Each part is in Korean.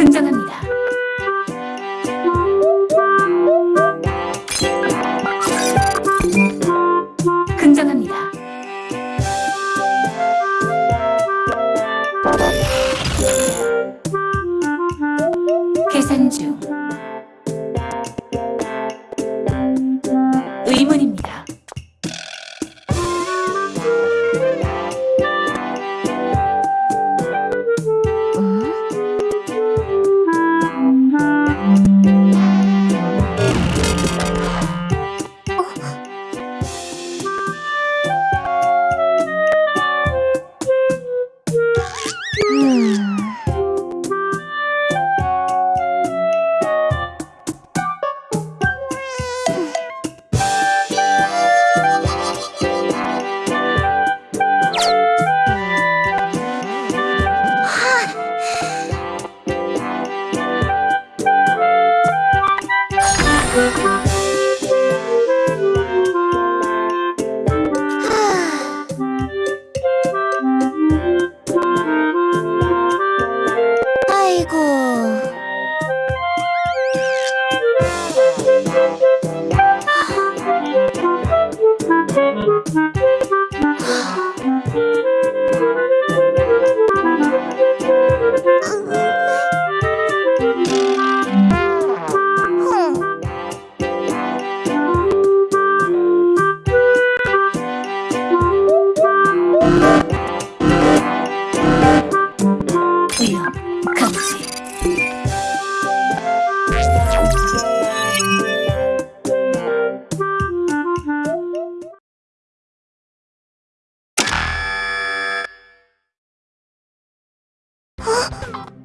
긍정합니다. 아이 啊？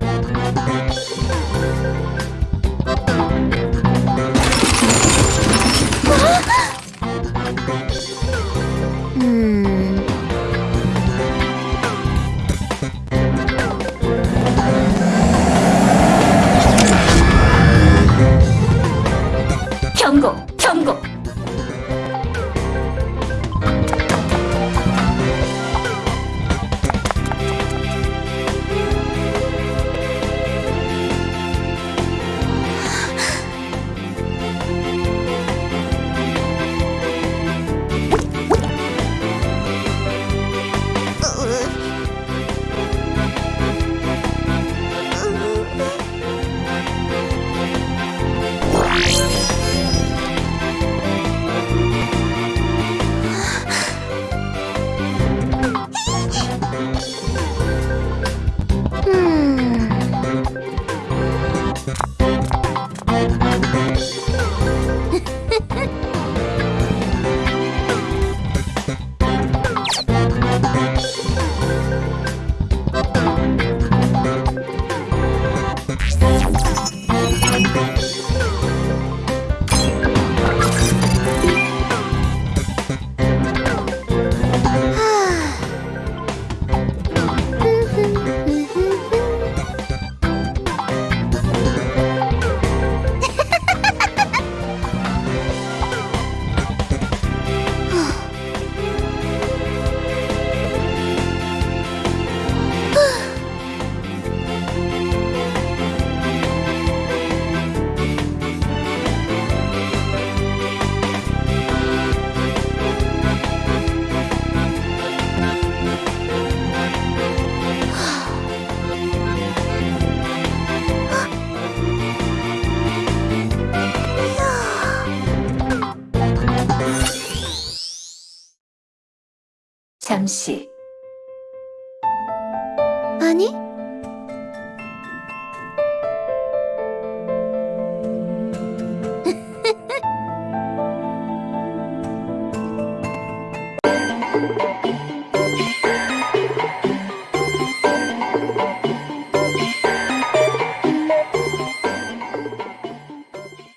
잠시. 아니?